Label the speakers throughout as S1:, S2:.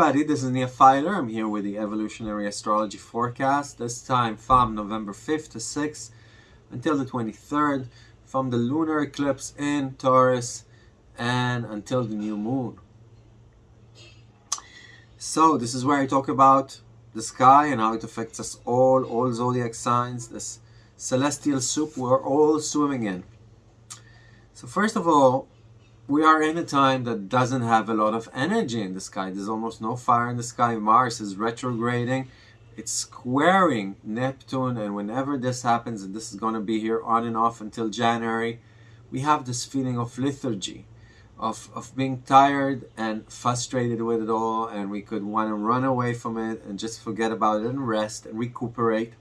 S1: everybody, this is Nia Filer. I'm here with the Evolutionary Astrology Forecast. This time from November 5th to 6th until the 23rd, from the lunar eclipse in Taurus and until the new moon. So this is where I talk about the sky and how it affects us all, all zodiac signs, this celestial soup we're all swimming in. So first of all, we are in a time that doesn't have a lot of energy in the sky. There's almost no fire in the sky. Mars is retrograding. It's squaring Neptune. And whenever this happens, and this is going to be here on and off until January, we have this feeling of lethargy, of, of being tired and frustrated with it all. And we could want to run away from it and just forget about it and rest and recuperate.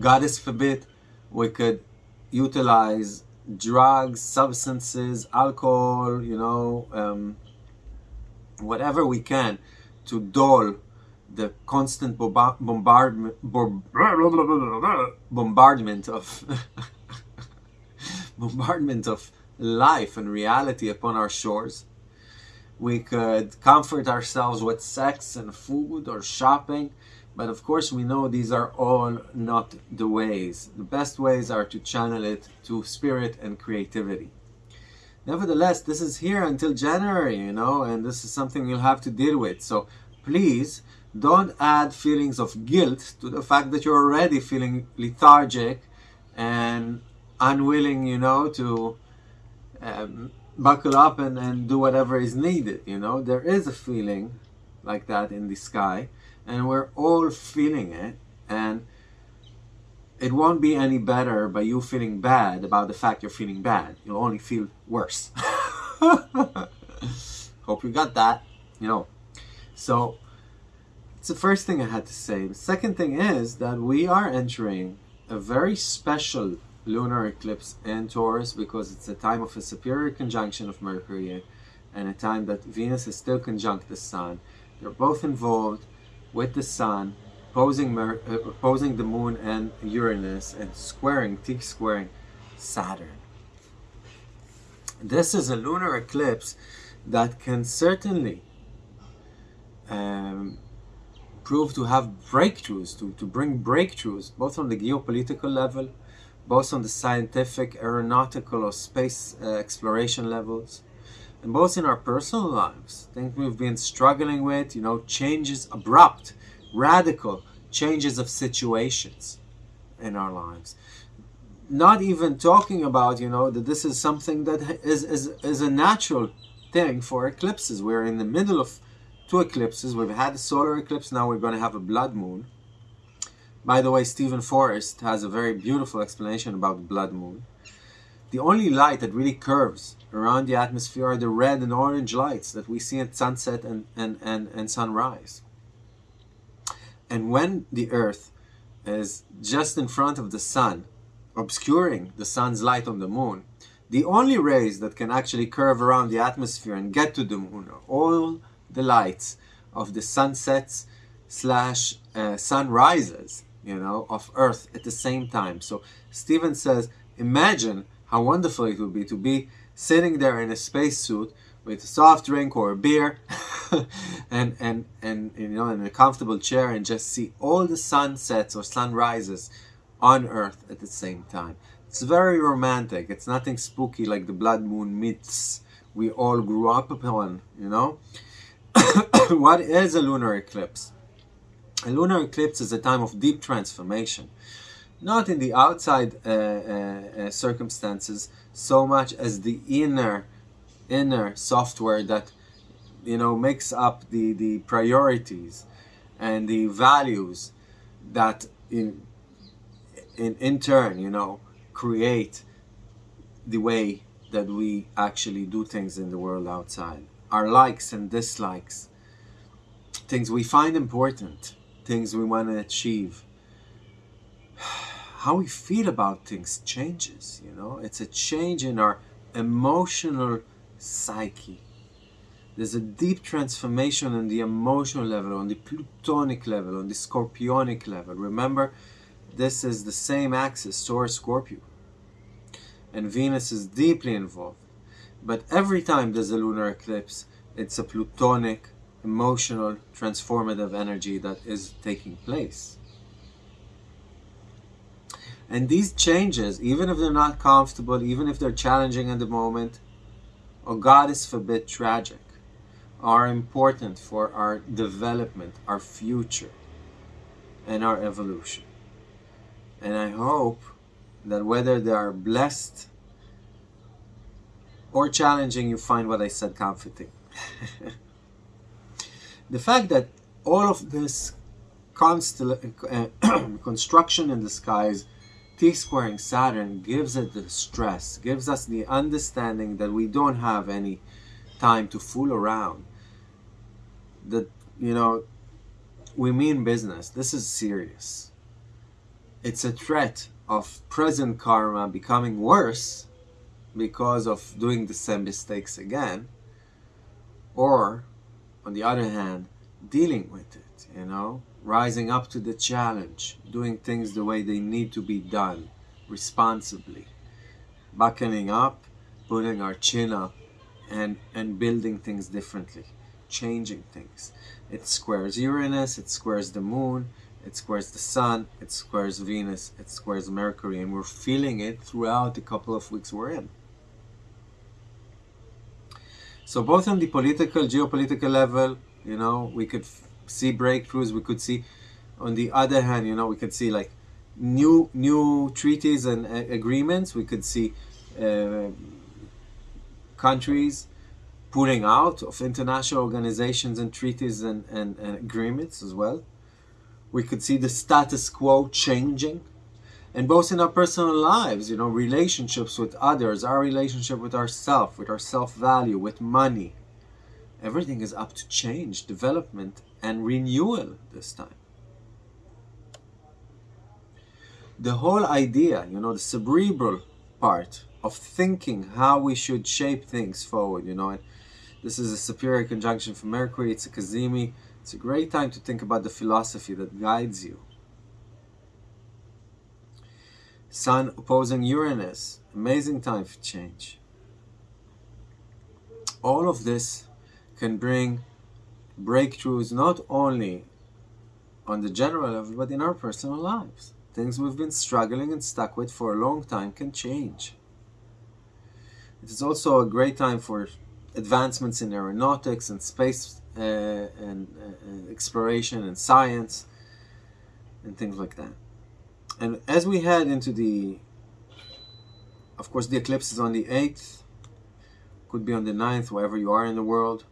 S1: Goddess forbid, we could utilize drugs, substances, alcohol, you know, um, whatever we can to dull the constant bombardment, bombardment of bombardment of life and reality upon our shores. We could comfort ourselves with sex and food or shopping but of course, we know these are all not the ways. The best ways are to channel it to spirit and creativity. Nevertheless, this is here until January, you know, and this is something you'll have to deal with. So please don't add feelings of guilt to the fact that you're already feeling lethargic and unwilling, you know, to um, buckle up and, and do whatever is needed, you know. There is a feeling like that in the sky and we're all feeling it and it won't be any better by you feeling bad about the fact you're feeling bad. You'll only feel worse. Hope you got that you know. So it's the first thing I had to say. The second thing is that we are entering a very special lunar eclipse in Taurus because it's a time of a superior conjunction of Mercury and a time that Venus is still conjunct the Sun. They're both involved with the Sun, opposing, uh, opposing the Moon and Uranus, and squaring, T-squaring Saturn. This is a lunar eclipse that can certainly um, prove to have breakthroughs, to, to bring breakthroughs, both on the geopolitical level, both on the scientific, aeronautical, or space uh, exploration levels, and both in our personal lives, things we've been struggling with, you know, changes, abrupt, radical changes of situations in our lives. Not even talking about, you know, that this is something that is, is, is a natural thing for eclipses. We're in the middle of two eclipses. We've had a solar eclipse, now we're going to have a blood moon. By the way, Steven Forrest has a very beautiful explanation about blood moon. The only light that really curves around the atmosphere are the red and orange lights that we see at sunset and, and, and, and sunrise. And when the earth is just in front of the sun, obscuring the sun's light on the moon, the only rays that can actually curve around the atmosphere and get to the moon are all the lights of the sunsets slash uh, sunrises, you know, of Earth at the same time. So Steven says, imagine how wonderful it would be to be sitting there in a spacesuit with a soft drink or a beer and, and, and, you know, in a comfortable chair and just see all the sunsets or sunrises on Earth at the same time. It's very romantic. It's nothing spooky like the blood moon myths we all grew up upon, you know? what is a lunar eclipse? A lunar eclipse is a time of deep transformation not in the outside uh, uh, uh, circumstances so much as the inner inner software that you know makes up the the priorities and the values that in in in turn you know create the way that we actually do things in the world outside. Our likes and dislikes. Things we find important. Things we want to achieve how we feel about things changes, you know? It's a change in our emotional psyche. There's a deep transformation on the emotional level, on the plutonic level, on the scorpionic level. Remember, this is the same axis, Taurus Scorpio. And Venus is deeply involved. But every time there's a lunar eclipse, it's a plutonic emotional transformative energy that is taking place. And these changes, even if they're not comfortable, even if they're challenging at the moment, or God is forbid tragic, are important for our development, our future, and our evolution. And I hope that whether they are blessed or challenging, you find what I said comforting. the fact that all of this uh, construction in the skies T-squaring Saturn gives it the stress, gives us the understanding that we don't have any time to fool around. That, you know, we mean business. This is serious. It's a threat of present karma becoming worse because of doing the same mistakes again. Or, on the other hand, dealing with it, you know? Rising up to the challenge, doing things the way they need to be done, responsibly, buckling up, putting our chin up, and, and building things differently, changing things. It squares Uranus, it squares the moon, it squares the sun, it squares Venus, it squares Mercury, and we're feeling it throughout the couple of weeks we're in. So both on the political, geopolitical level, you know, we could see breakthroughs. We could see, on the other hand, you know, we could see like new new treaties and uh, agreements. We could see uh, countries pulling out of international organizations and treaties and, and, and agreements as well. We could see the status quo changing and both in our personal lives, you know, relationships with others, our relationship with ourself, with our self-value, with money. Everything is up to change, development, and renewal this time. The whole idea, you know, the cerebral part of thinking how we should shape things forward, you know, and this is a superior conjunction for Mercury, it's a Cazimi, it's a great time to think about the philosophy that guides you. Sun opposing Uranus, amazing time for change. All of this can bring breakthroughs not only on the general level, but in our personal lives. Things we've been struggling and stuck with for a long time can change. It is also a great time for advancements in aeronautics and space uh, and uh, exploration and science and things like that. And as we head into the, of course, the eclipse is on the 8th, could be on the 9th, wherever you are in the world.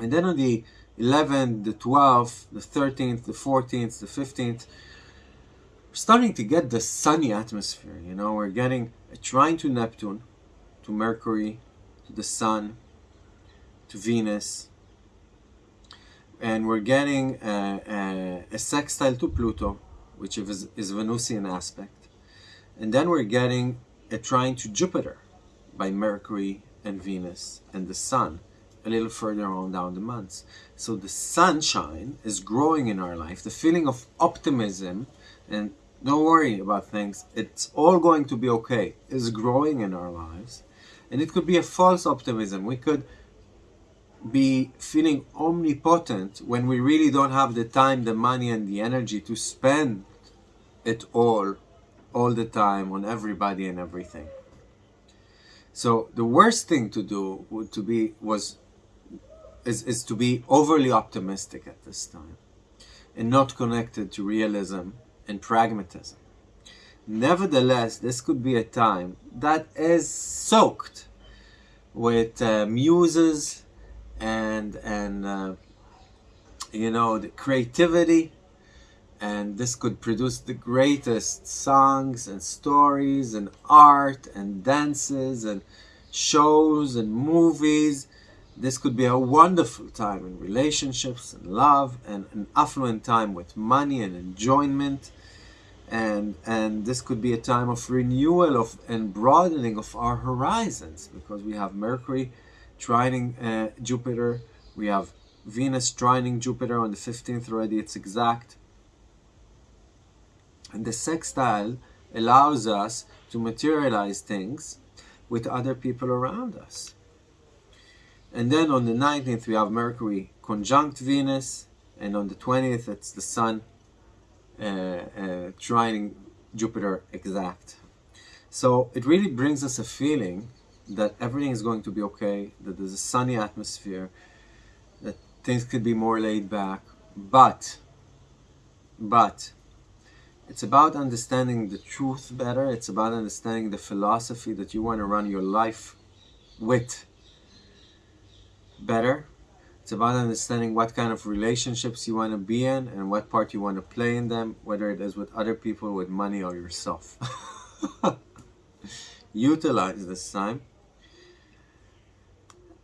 S1: And then on the 11th, the 12th, the 13th, the 14th, the 15th, we're starting to get the sunny atmosphere. You know, we're getting a trine to Neptune, to Mercury, to the Sun, to Venus, and we're getting a, a, a sextile to Pluto, which is, is Venusian aspect. And then we're getting a trine to Jupiter by Mercury and Venus and the Sun a little further on down the months. So the sunshine is growing in our life, the feeling of optimism and don't worry about things, it's all going to be okay, is growing in our lives. And it could be a false optimism. We could be feeling omnipotent when we really don't have the time, the money, and the energy to spend it all, all the time on everybody and everything. So the worst thing to do would to be was is, is to be overly optimistic at this time and not connected to realism and pragmatism. Nevertheless, this could be a time that is soaked with uh, muses and and uh, you know the creativity and this could produce the greatest songs and stories and art and dances and shows and movies this could be a wonderful time in relationships and love and an affluent time with money and enjoyment. And, and this could be a time of renewal of and broadening of our horizons because we have Mercury trining uh, Jupiter, we have Venus trining Jupiter on the 15th already, it's exact. And the sextile allows us to materialize things with other people around us And then on the 19th, we have Mercury conjunct Venus, and on the 20th, it's the Sun uh, uh, trining Jupiter exact. So it really brings us a feeling that everything is going to be okay, that there's a sunny atmosphere, that things could be more laid back. But, but, it's about understanding the truth better. It's about understanding the philosophy that you want to run your life with better. It's about understanding what kind of relationships you want to be in and what part you want to play in them, whether it is with other people, with money, or yourself. Utilize this time.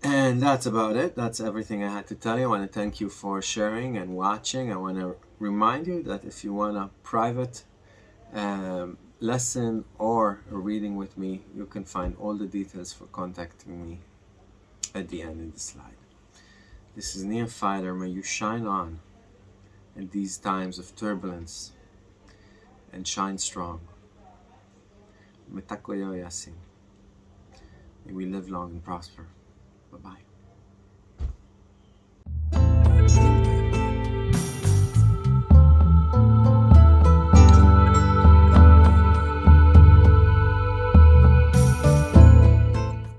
S1: And that's about it. That's everything I had to tell you. I want to thank you for sharing and watching. I want to remind you that if you want a private um, lesson or a reading with me, you can find all the details for contacting me at the end of the slide. This is Filer. May you shine on in these times of turbulence and shine strong. May we live long and prosper. Bye bye.